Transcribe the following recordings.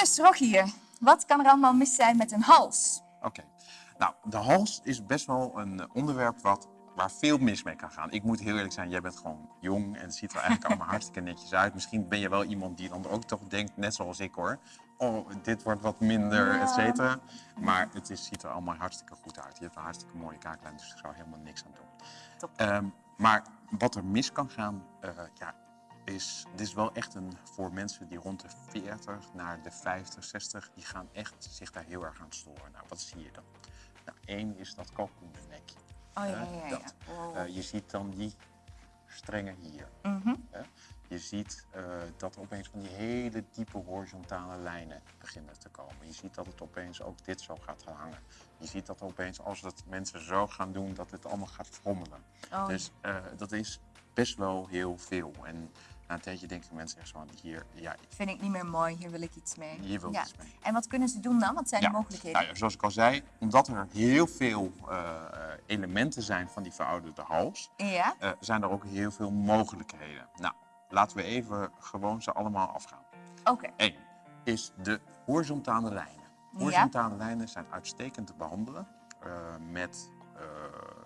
Dus Rogier, wat kan er allemaal mis zijn met een hals? Oké. Nou, de hals is best wel een eh, onderwerp wat, waar veel mis mee kan gaan. Ik moet heel eerlijk zijn, jij bent gewoon jong en het ziet er eigenlijk allemaal hartstikke netjes uit. Misschien ben je wel iemand die dan ook toch denkt, net zoals ik hoor, oh, dit wordt wat minder, Ja. et cetera. Maar het is, ziet er allemaal hartstikke goed uit. Je hebt een hartstikke mooie kaaklijn, dus ik zou helemaal niks aan doen. Top. Ehm, maar wat er mis kan gaan, eh, ja, is, dit is wel echt een voor mensen die rond de 40 naar de 50, 60, die gaan echt zich daar heel erg aan storen. Nou, wat zie je dan? Nou, één is dat kalkoenvlekje. Oh ja, ja, ja. dat. Wow. Eh, je ziet dan die strengen hier. Mhm. hè. Je ziet eh, dat opeens van die hele diepe horizontale lijnen beginnen te komen. Je ziet dat het opeens ook dit zo gaat gaan hangen. Je ziet dat opeens als het mensen zo gaan doen, dat het allemaal gaat frommelen. Oh, Dus eh, dat is best wel heel veel. En na een tijdje denken mensen echt zo van hier, ja, vind ik niet meer mooi, hier wil ik iets mee. hier wil ik Ja. iets mee. En wat kunnen ze doen dan? Wat zijn Ja. de mogelijkheden? Nou ja, zoals ik al zei, omdat er heel veel eh, elementen zijn van die verouderde hals, Ja? eh, zijn er ook heel veel mogelijkheden. Nou, laten we even gewoon ze allemaal afgaan. Oké. Eén is de horizontale lijnen. Horizontale lijnen zijn uitstekend te behandelen eh, met,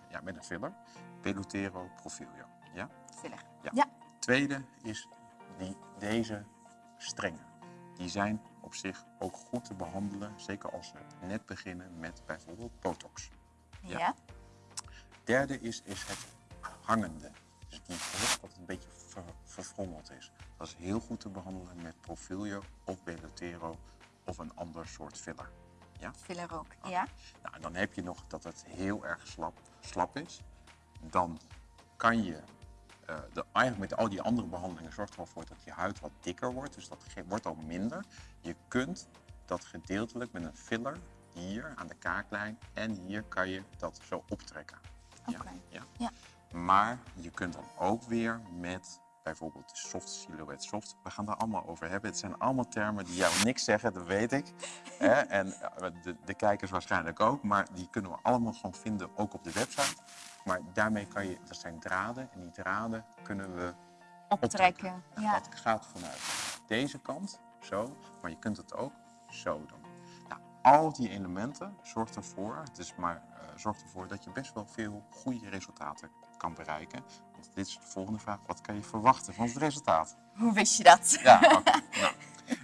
ja, met een filler, Pelotero Profilio. Ja? Filler. Ja. Tweede is die, deze strengen. Die zijn op zich ook goed te behandelen, zeker als ze net beginnen met bijvoorbeeld botox. Ja. Ja. Derde is, is het hangende. Dus die rug dat het een beetje ver, verfrommeld is. Dat is heel goed te behandelen met Profilio of Belotero of een ander soort filler. Ja? Filler ook. Ja? Nou, en dan heb je nog dat het heel erg slap, slap is. Dan kan je, eh, de, eigenlijk met al die andere behandelingen zorgt er wel voor dat je huid wat dikker wordt. Dus dat wordt al minder. Je kunt dat gedeeltelijk met een filler hier aan de kaaklijn en hier kan je dat zo optrekken. Ja, ja. Ja. Maar je kunt dan ook weer met bijvoorbeeld de soft silhouette soft. We gaan daar allemaal over hebben. Het zijn allemaal termen die jou niks zeggen, dat weet ik. En eh, de, de kijkers waarschijnlijk ook. Maar die kunnen we allemaal gewoon vinden, ook op de website. Maar daarmee kan je, dat zijn draden. En die draden kunnen we Optrekken. En Ja. Dat gaat vanuit deze kant, zo. Maar je kunt het ook zo doen. Nou, al die elementen zorgt ervoor, het is maar, eh, zorgt ervoor dat je best wel veel goede resultaten kan bereiken. Want dit is de volgende vraag. Wat kan je verwachten van het resultaat? Hoe wist je dat? Ja, nou,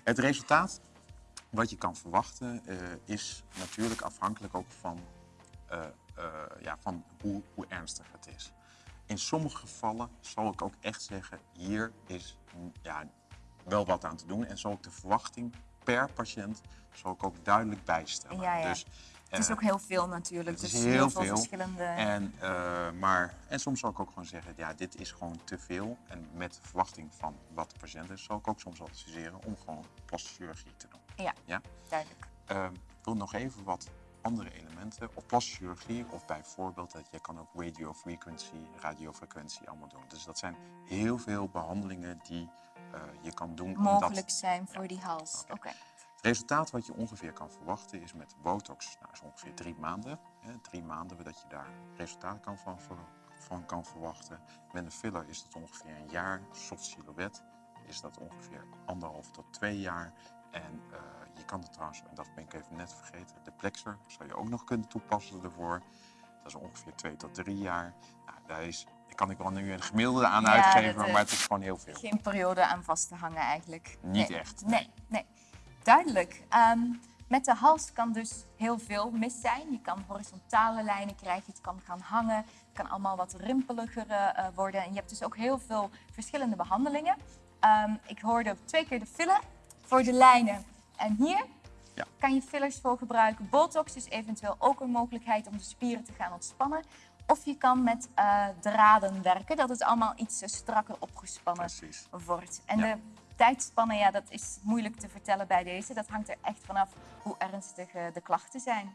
het resultaat wat je kan verwachten eh, is natuurlijk afhankelijk ook van, eh, eh, ja, van hoe, hoe ernstig het is. In sommige gevallen zal ik ook echt zeggen, hier is mm, ja, wel wat aan te doen. En zal ik de verwachting per patiënt zal ik ook duidelijk bijstellen. Ja, ja. Dus, Het is eh, ook heel veel natuurlijk. het is dus heel veel veel. verschillende... en, maar, en soms zal ik ook gewoon zeggen, ja, dit is gewoon te veel. En met de verwachting van wat de patiënt is, zal ik ook soms adviseren om gewoon plastische chirurgie te doen. Ja, Ja? duidelijk. Ehm, ik wil nog even wat andere elementen. Of plastische chirurgie of bijvoorbeeld, dat je kan ook radiofrequency, radiofrequentie allemaal doen. Dus dat zijn heel veel behandelingen die eh, je kan doen. omdat- Mogelijk zijn voor die hals. Oké. het resultaat wat je ongeveer kan verwachten is met botox, nou, is ongeveer drie maanden. Hè, drie maanden dat je daar resultaat kan van, van kan verwachten. Met een filler is dat ongeveer een jaar. Soft silhouette is dat ongeveer anderhalf tot twee jaar. En eh, je kan het trouwens, en dat ben ik even net vergeten, de plexer zou je ook nog kunnen toepassen ervoor. Dat is ongeveer twee tot drie jaar. Nou, daar is, kan ik wel nu een gemiddelde aan Ja, uitgeven, eh, maar het is gewoon heel veel. Geen periode aan vast te hangen eigenlijk. Niet Nee. echt. Nee, nee. Duidelijk. Ehm, met de hals kan dus heel veel mis zijn. Je kan horizontale lijnen krijgen, het kan gaan hangen, het kan allemaal wat rimpeliger eh, worden. En je hebt dus ook heel veel verschillende behandelingen. Ehm, ik hoorde twee keer de filler voor de lijnen. En hier Ja. kan je fillers voor gebruiken. Botox is eventueel ook een mogelijkheid om de spieren te gaan ontspannen. Of je kan met eh, draden werken, dat het allemaal iets eh, strakker opgespannen Precies. wordt. En Ja. de tijdspannen, ja, dat is moeilijk te vertellen bij deze. Dat hangt er echt vanaf hoe ernstig eh, de klachten zijn.